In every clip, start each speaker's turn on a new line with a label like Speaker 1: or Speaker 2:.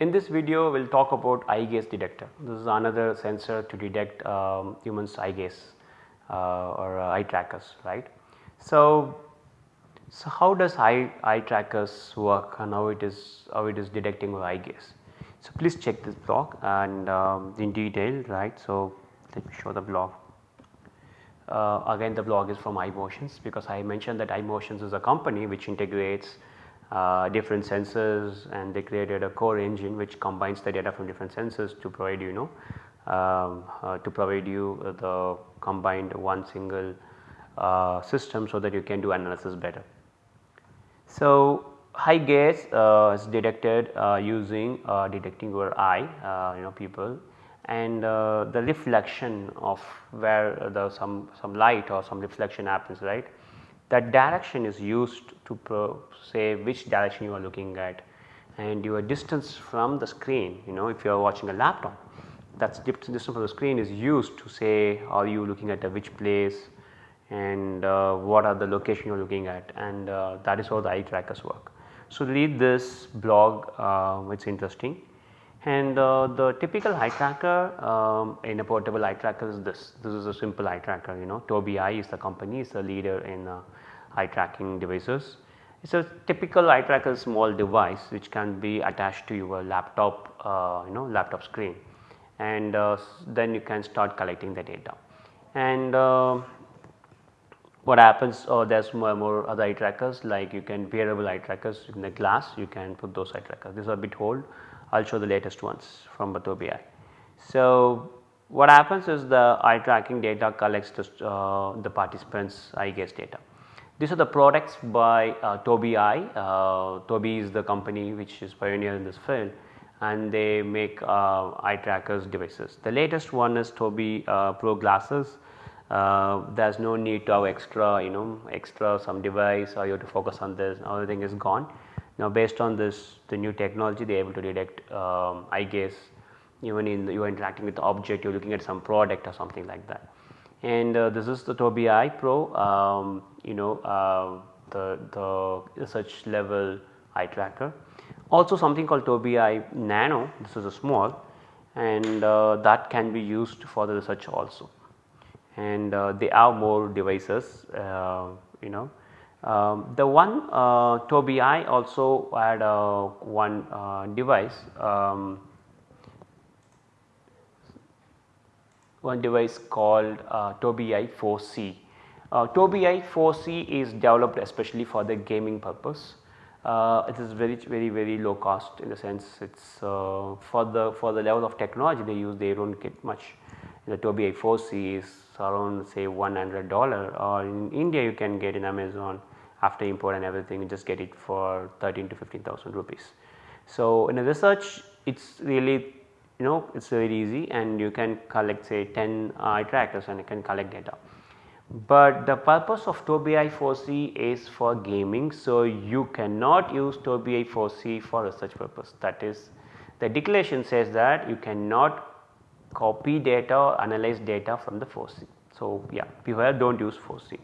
Speaker 1: in this video we will talk about eye gaze detector. This is another sensor to detect um, humans eye gaze uh, or uh, eye trackers right. So, so how does eye, eye trackers work and how it is how it is detecting eye gaze. So, please check this blog and um, in detail right. So, let me show the blog. Uh, again the blog is from iMotions because I mentioned that iMotions is a company which integrates uh, different sensors and they created a core engine which combines the data from different sensors to provide you know um, uh, to provide you the combined one single uh, system so that you can do analysis better. So, eye gaze uh, is detected uh, using detecting your eye you know people and the reflection of where the some some light or some reflection happens right that direction is used to say which direction you are looking at. And your distance from the screen you know if you are watching a laptop that's distance from the screen is used to say are you looking at which place and uh, what are the location you are looking at? And uh, that is how the eye trackers work. So, read this blog uh, it is interesting. And uh, the typical eye tracker um, in a portable eye tracker is this, this is a simple eye tracker you know. Tobii is the company is the leader in uh, eye tracking devices. It is a typical eye tracker small device which can be attached to your laptop uh, you know laptop screen and uh, then you can start collecting the data. And uh, what happens or there is more, more other eye trackers like you can wearable eye trackers in the glass you can put those eye trackers. These are a bit old I will show the latest ones from Batobi. So, what happens is the eye tracking data collects the, uh, the participants eye gaze data. These are the products by uh, Tobii. Uh, Tobii is the company which is pioneer in this field and they make uh, eye trackers devices. The latest one is Tobii uh, Pro glasses. Uh, there is no need to have extra you know extra some device or you have to focus on this everything is gone now based on this the new technology they are able to detect um, eye gaze even in you are interacting with the object you are looking at some product or something like that. And uh, this is the Tobii Eye Pro um, you know uh, the, the research level eye tracker. Also something called Tobii Eye Nano this is a small and uh, that can be used for the research also and uh, they have more devices uh, you know um, the one uh, Tobii Eye also had uh, one device um, one device called uh, Tobii 4C. Uh, Tobii 4C is developed especially for the gaming purpose. Uh, it is very very very low cost in the sense it is uh, for the for the level of technology they use they do not get much. The Tobii 4C is around say 100 dollar or in India you can get in Amazon after import and everything you just get it for 13 to 15,000 rupees. So, in a research it is really you know it is very easy and you can collect say 10 eye trackers and you can collect data. But the purpose of Tobii Eye 4C is for gaming. So, you cannot use Tobii Eye 4C for research purpose that is the declaration says that you cannot copy data or analyze data from the 4C. So, yeah beware do not use 4C.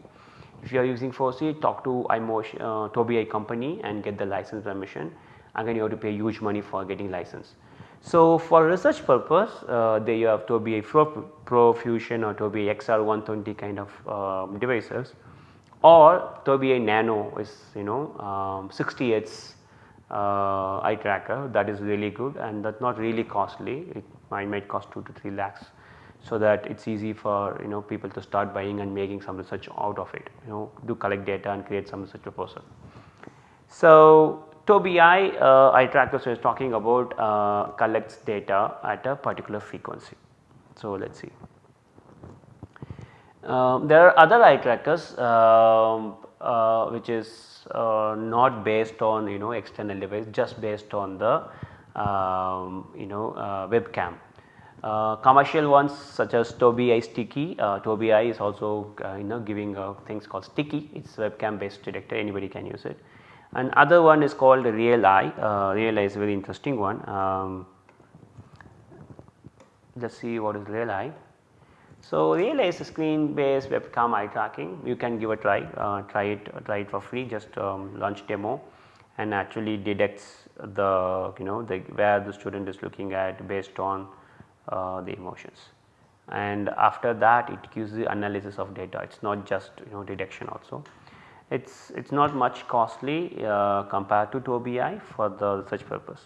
Speaker 1: If you are using 4C talk to iMotion uh, Tobii company and get the license permission again you have to pay huge money for getting license. So, for research purpose uh, there you have Tobii Pro, Pro Fusion or Tobii XR120 kind of uh, devices. Or Tobii Nano is you know um, 60 Hz uh, eye tracker. That is really good and that's not really costly. It might, might cost 2 to 3 lakhs. So that it is easy for you know people to start buying and making some research out of it. You know do collect data and create some research proposal. So, Tobii Eye uh, eye tracker so is talking about uh, collects data at a particular frequency. So, let us see. Um, there are other eye trackers um, uh, which is uh, not based on you know external device just based on the um, you know uh, webcam uh, commercial ones such as Tobii Eye Sticky, Eye is also you know giving things called Sticky, it is webcam based detector anybody can use it. And other one is called Real Eye, uh, Real Eye is a very interesting one. Um, us see what is Real Eye. So, Real Eye is a screen based webcam eye tracking, you can give a try, uh, try it, try it for free just um, launch demo and actually detects the you know the where the student is looking at based on uh, the emotions and after that it gives the analysis of data it is not just you know detection also. It is it is not much costly uh, compared to Tobii for the research purpose.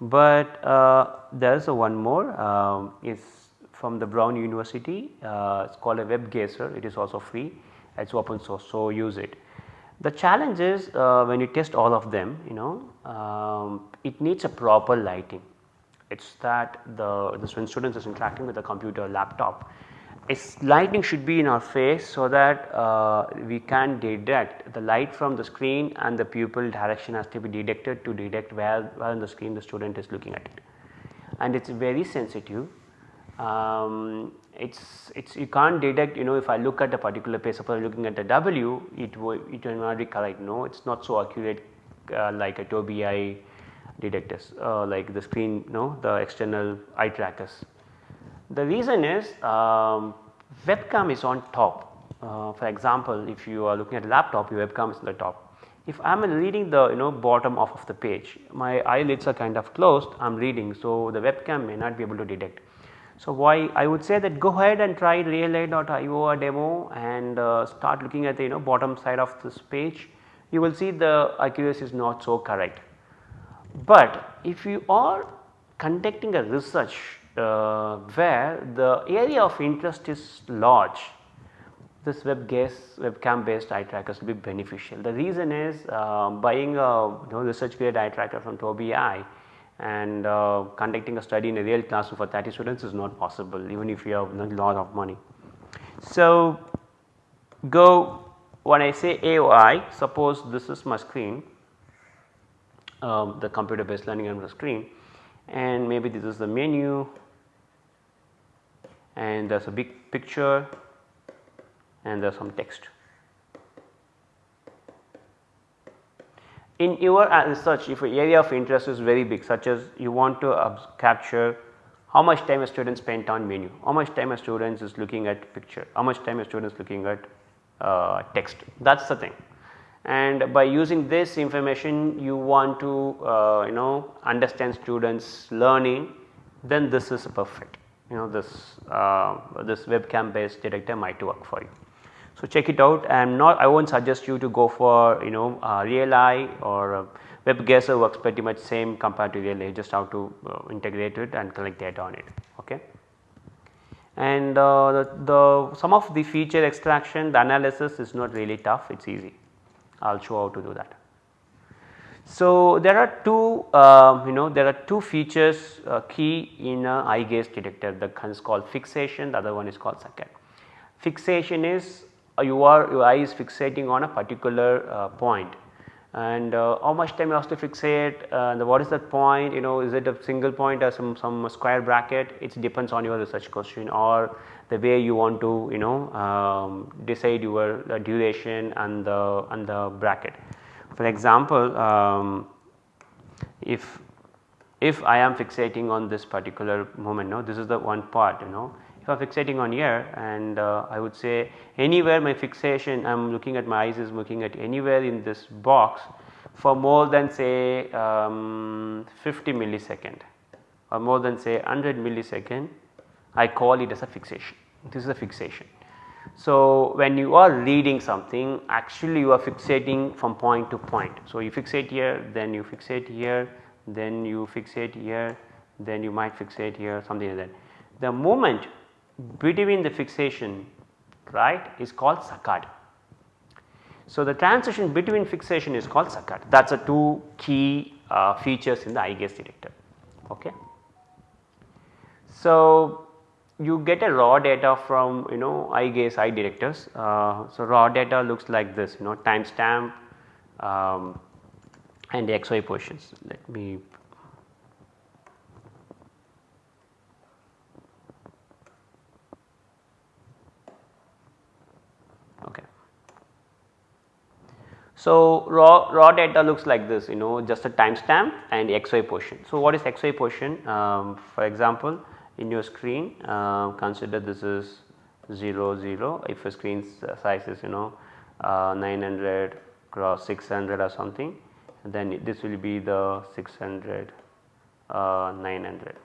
Speaker 1: But uh, there is one more um, is from the Brown University uh, it is called a WebGazer it is also free it is open source so use it. The challenge is uh, when you test all of them you know um, it needs a proper lighting it is that the, the students is interacting with the computer laptop its lighting should be in our face so that uh, we can detect the light from the screen and the pupil direction has to be detected to detect where, where on the screen the student is looking at it. And it is very sensitive. Um, it's it's you can't detect you know if I look at a particular page suppose looking at the W it will it will not be correct no it's not so accurate uh, like a Tobii detectors uh, like the screen you know the external eye trackers the reason is um, webcam is on top. Uh, for example, if you are looking at a laptop your webcam is on the top. If I am reading the you know bottom off of the page my eyelids are kind of closed I am reading so the webcam may not be able to detect. So, why I would say that go ahead and try realeye.io demo and uh, start looking at the you know bottom side of this page you will see the accuracy is not so correct. But if you are conducting a research uh, where the area of interest is large this web webcam based eye trackers will be beneficial. The reason is uh, buying a you know, research grade eye tracker from Tobii and uh, conducting a study in a real classroom for 30 students is not possible even if you have a lot of money. So, go when I say AOI suppose this is my screen um, the computer based learning on the screen and maybe this is the menu and there is a big picture and there is some text. In your research if your area of interest is very big such as you want to capture how much time a student spent on menu, how much time a student is looking at picture, how much time a student is looking at uh, text that is the thing. And by using this information you want to uh, you know understand students learning then this is perfect you know this uh, this webcam based detector might work for you. So, check it out and not I not suggest you to go for you know uh, RealEye or uh, WebGazer works pretty much same compared to RealEye just how to uh, integrate it and collect data on it. Okay. And uh, the, the some of the feature extraction the analysis is not really tough it is easy I will show how to do that. So, there are two uh, you know there are two features uh, key in a eye gaze detector the one is called fixation the other one is called saccade. Fixation is uh, you are your eye is fixating on a particular uh, point and uh, how much time you have to fixate and what is that point you know is it a single point or some, some square bracket it depends on your research question or the way you want to you know um, decide your duration and the and the bracket. For example, um, if if I am fixating on this particular moment, no, this is the one part, you know. If I am fixating on here and uh, I would say anywhere my fixation I am looking at my eyes is looking at anywhere in this box for more than say um, 50 millisecond or more than say 100 millisecond I call it as a fixation. This is a fixation. So, when you are reading something actually you are fixating from point to point. So, you fixate here then you fixate here then you fixate here then you might fixate here something like that. The moment between the fixation right is called saccade. So, the transition between fixation is called saccade that is the two key uh, features in the eye gaze detector. Okay. So, you get a raw data from you know I gaze I directors. Uh, so, raw data looks like this you know timestamp um, and XY positions. Let me okay. So, raw, raw data looks like this you know just a timestamp and XY position. So, what is XY position? Um, for example, in your screen. Uh, consider this is 0 0 if a screen size is you know uh, 900 cross 600 or something then this will be the 600 uh, 900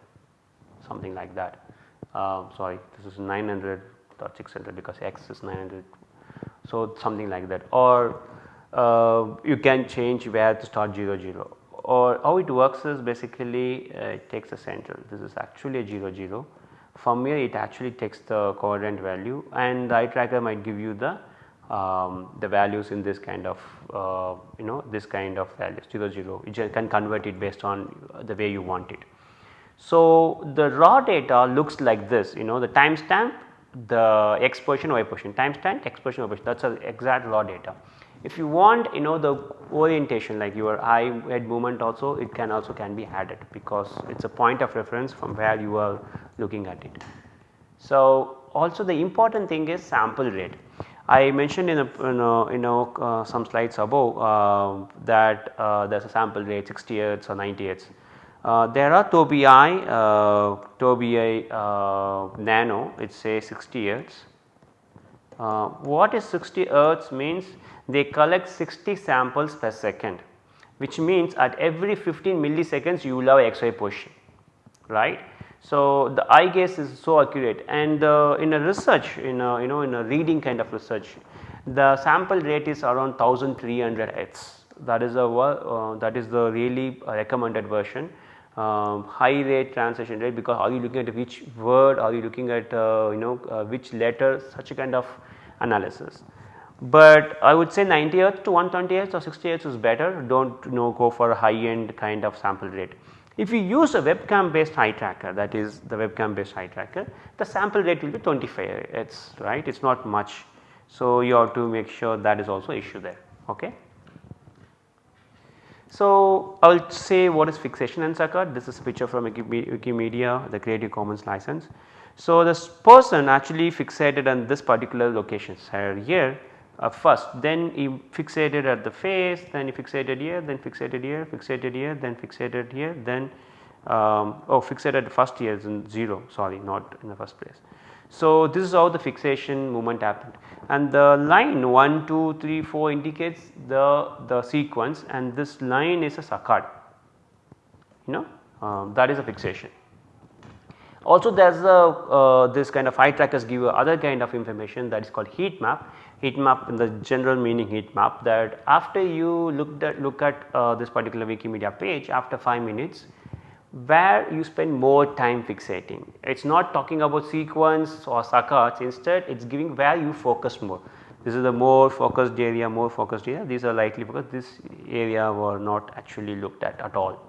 Speaker 1: something like that. Uh, sorry this is 900 dot 600 because x is 900 so something like that. Or uh, you can change where to start 0 0 or how it works is basically uh, it takes a center this is actually a 0 0 from here it actually takes the coordinate value and the eye tracker might give you the um, the values in this kind of uh, you know this kind of values 0 0 you can convert it based on the way you want it. So, the raw data looks like this you know the timestamp the x position y position timestamp x position y position that is the exact raw data. If you want you know the orientation like your eye head movement also it can also can be added because it is a point of reference from where you are looking at it. So, also the important thing is sample rate. I mentioned in a, in a, in uh, some slides above uh, that uh, there is a sample rate 60 Hz or 90 Hz. Uh, there are Tobii uh, Tobii uh, Nano it says 60 Hz. Uh, what is 60 Hz means they collect 60 samples per second which means at every 15 milliseconds you will have XY position right. So, the eye gaze is so accurate and uh, in a research in a you know in a reading kind of research the sample rate is around 1300 Hz that is a uh, that is the really recommended version um, high rate translation rate because are you looking at which word are you looking at uh, you know uh, which letter such a kind of analysis. But I would say 90 Hz to 120 Hz or 60 Hz is better do not you know go for a high end kind of sample rate. If you use a webcam based eye tracker that is the webcam based eye tracker the sample rate will be 25 it's right it is not much. So, you have to make sure that is also issue there ok. So, I will say what is fixation and saccade this is a picture from Wikimedia the Creative Commons license. So, this person actually fixated on this particular location here uh, first then he fixated at the face then he fixated here then fixated here fixated here then fixated here then um, oh fixated first here is in 0 sorry not in the first place. So, this is how the fixation movement happened and the line 1 2 3 4 indicates the, the sequence and this line is a saccade you know um, that is a fixation. Also there is a uh, this kind of eye trackers give you other kind of information that is called heat map heat map in the general meaning heat map that after you look at look at uh, this particular Wikimedia page after 5 minutes where you spend more time fixating. It is not talking about sequence or saccades instead it is giving where you focus more. This is the more focused area more focused area these are likely because this area were not actually looked at at all.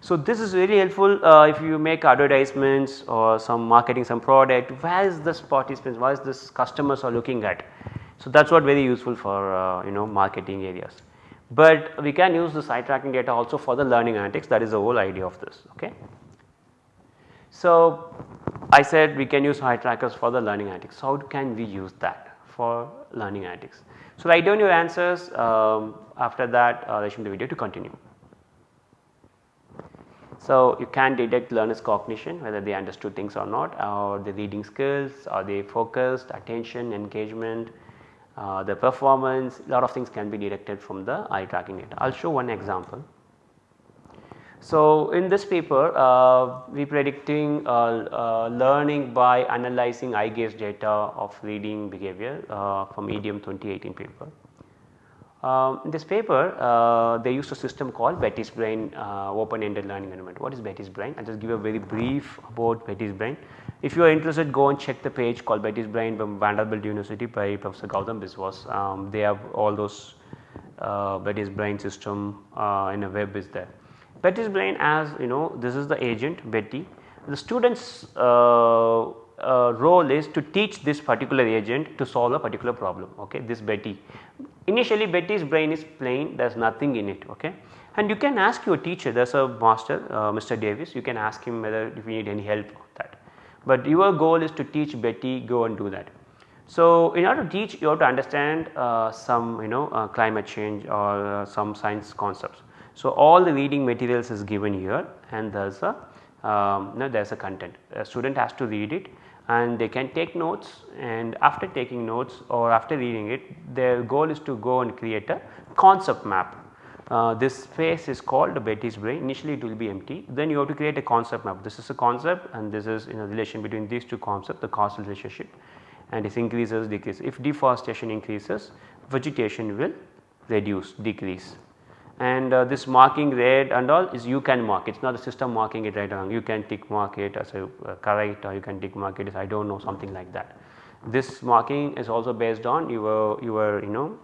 Speaker 1: So, this is very helpful uh, if you make advertisements or some marketing some product where is this participants where is this customers are looking at so, that is what very useful for uh, you know marketing areas. But we can use this eye tracking data also for the learning analytics that is the whole idea of this. Okay. So, I said we can use eye trackers for the learning analytics. How can we use that for learning analytics? So, write down your answers um, after that uh, should the video to continue. So, you can detect learners cognition whether they understood things or not or the reading skills, are they focused, attention, engagement, uh, the performance a lot of things can be detected from the eye tracking data. I will show one example. So, in this paper uh, we predicting uh, uh learning by analyzing eye gaze data of reading behavior uh, from EDM 2018 paper. Um, in this paper they used a system called Betty's brain open ended learning environment. What is Betty's brain? I will just give a very brief about Betty's brain. If you are interested go and check the page called Betty's Brain from Vanderbilt University by Professor Gautam Biswas. Um, they have all those uh, Betty's Brain system uh, in a web is there. Betty's Brain as you know this is the agent Betty. The student's uh, uh, role is to teach this particular agent to solve a particular problem okay this Betty. Initially Betty's brain is plain there is nothing in it okay and you can ask your teacher there is a master uh, Mr. Davis you can ask him whether if you need any help but your goal is to teach Betty go and do that. So, in order to teach you have to understand uh, some you know uh, climate change or uh, some science concepts. So, all the reading materials is given here and there is a um, no, there is a content a student has to read it and they can take notes and after taking notes or after reading it their goal is to go and create a concept map. Uh, this space is called Betty's brain. Initially it will be empty. Then you have to create a concept map. This is a concept and this is in a relation between these two concepts the causal relationship and it increases decreases. If deforestation increases vegetation will reduce decrease. And uh, this marking red and all is you can mark. It is not the system marking it right along you can tick mark it as a uh, correct or you can tick mark it as I do not know something like that. This marking is also based on your your you know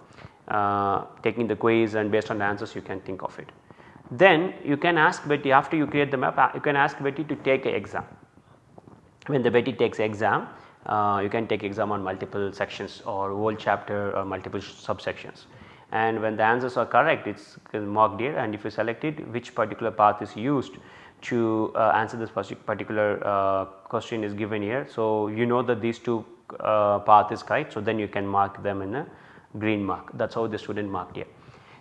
Speaker 1: uh, taking the quiz and based on the answers you can think of it. Then you can ask Betty after you create the map uh, you can ask Betty to take an exam. When the Betty takes exam uh, you can take exam on multiple sections or whole chapter or multiple subsections and when the answers are correct it is marked here and if you select it which particular path is used to uh, answer this particular uh, question is given here. So, you know that these two uh, path is correct. So, then you can mark them in a green mark that is how the student marked here.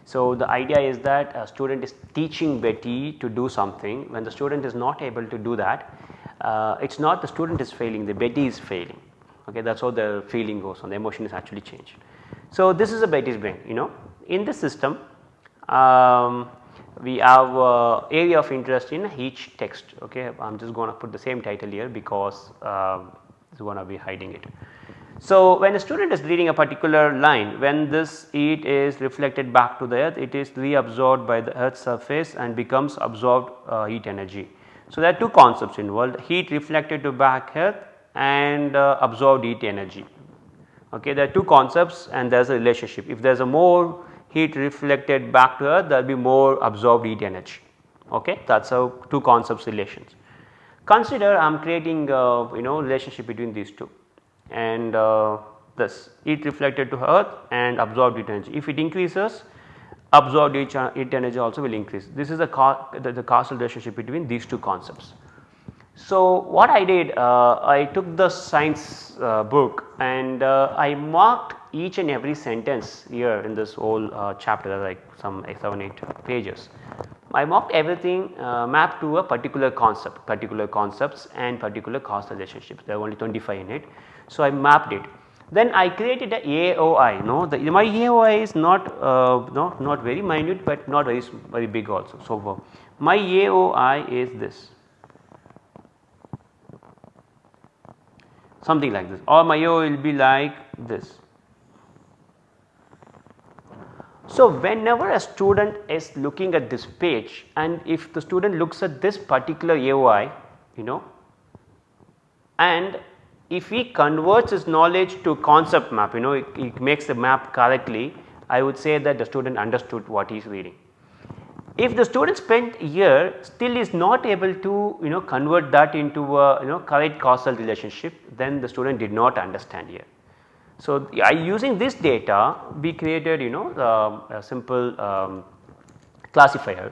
Speaker 1: So, the idea is that a student is teaching Betty to do something when the student is not able to do that uh, it is not the student is failing the Betty is failing okay that is how the feeling goes on the emotion is actually changed. So, this is a Betty's brain you know in this system um, we have uh, area of interest in each text okay I am just going to put the same title here because uh, going to be hiding it. So, when a student is reading a particular line when this heat is reflected back to the earth it is reabsorbed by the earth's surface and becomes absorbed uh, heat energy. So, there are two concepts involved heat reflected to back earth and uh, absorbed heat energy. Okay, there are two concepts and there is a relationship if there is a more heat reflected back to earth there will be more absorbed heat energy okay that is how two concepts relations. Consider I am creating uh, you know relationship between these two and uh, this heat reflected to earth and absorbed heat energy. If it increases absorbed heat, heat energy also will increase. This is the, the, the causal relationship between these two concepts. So, what I did uh, I took the science uh, book and uh, I marked each and every sentence here in this whole uh, chapter like some 7 8 pages. I marked everything uh, mapped to a particular concept, particular concepts and particular causal relationships there are only 25 in it. So, I mapped it then I created a AOI no the my AOI is not uh, no not very minute but not very very big also. So, my AOI is this something like this or my AOI will be like this. So, whenever a student is looking at this page and if the student looks at this particular AOI you know and if he converts his knowledge to concept map you know he makes the map correctly I would say that the student understood what he is reading. If the student spent a year still is not able to you know convert that into a you know correct causal relationship then the student did not understand here. So, using this data we created you know a simple um, classifier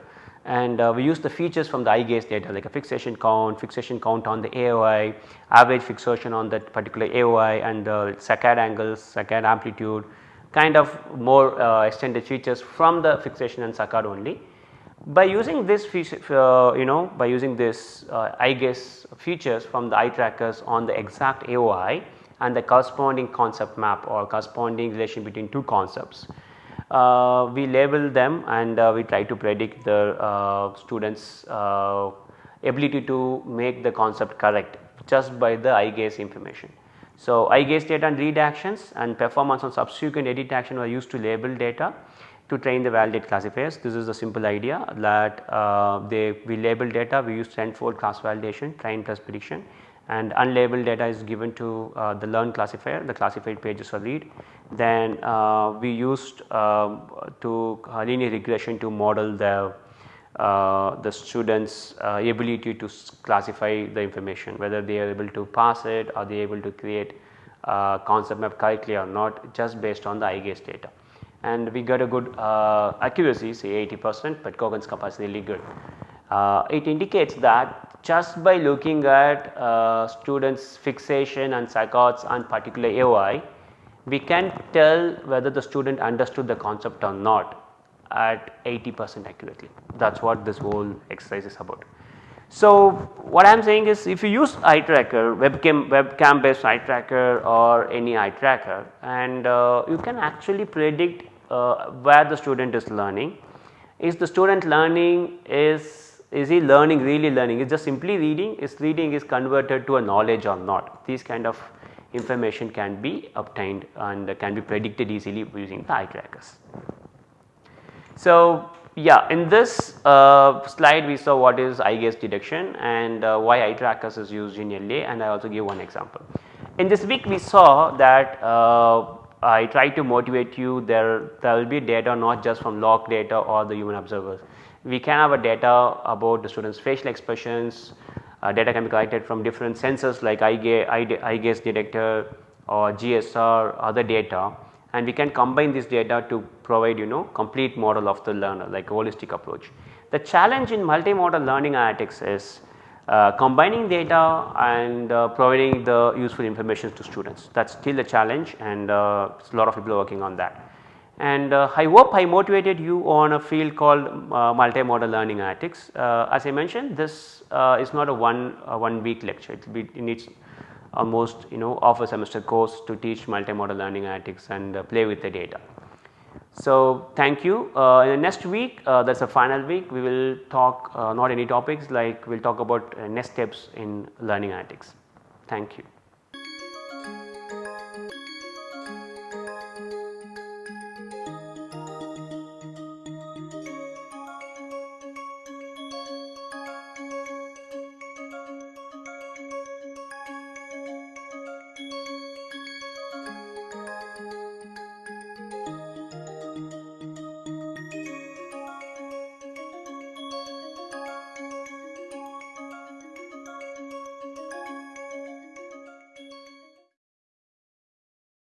Speaker 1: and uh, we use the features from the eye gaze data like a fixation count, fixation count on the AOI, average fixation on that particular AOI and the saccade angles, saccade amplitude kind of more uh, extended features from the fixation and saccade only. By using this uh, you know by using this uh, eye gaze features from the eye trackers on the exact AOI and the corresponding concept map or corresponding relation between two concepts. Uh, we label them and uh, we try to predict the uh, students uh, ability to make the concept correct just by the eye gaze information. So, eye gaze data and read actions and performance on subsequent edit action were used to label data to train the validate classifiers. This is the simple idea that uh, they we label data we use tenfold cross validation train plus prediction and unlabeled data is given to uh, the learn classifier the classified pages are read. Then uh, we used uh, to uh, linear regression to model the uh, the students uh, ability to classify the information whether they are able to pass it or they able to create concept map correctly or not just based on the gaze data and we got a good accuracy say 80 percent but Kogan's is really good. it indicates that just by looking at uh, students fixation and saccades on particular AOI, we can tell whether the student understood the concept or not at 80 percent accurately that is what this whole exercise is about. So, what I am saying is if you use eye tracker webcam, webcam based eye tracker or any eye tracker and uh, you can actually predict uh, where the student is learning is the student learning is is he learning really learning is just simply reading is reading is converted to a knowledge or not these kind of information can be obtained and can be predicted easily using the eye trackers. So, yeah in this uh, slide we saw what is eye gaze detection and uh, why eye trackers is used in LA and I also give one example. In this week we saw that uh, I try to motivate you there there will be data not just from log data or the human observers. We can have a data about the students facial expressions, uh, data can be collected from different sensors like eye, gaze, detector or GSR other data and we can combine this data to provide you know complete model of the learner like holistic approach. The challenge in multimodal learning analytics is uh, combining data and uh, providing the useful information to students that is still a challenge and uh, a lot of people are working on that. And uh, I hope I motivated you on a field called uh, multimodal learning analytics. Uh, as I mentioned this is not a one, one week lecture it, be, needs almost you know of a semester course to teach multimodal learning analytics and uh, play with the data. So, thank you. Uh, in the next week uh, that is the final week we will talk uh, not any topics like we will talk about uh, next steps in learning analytics. Thank you.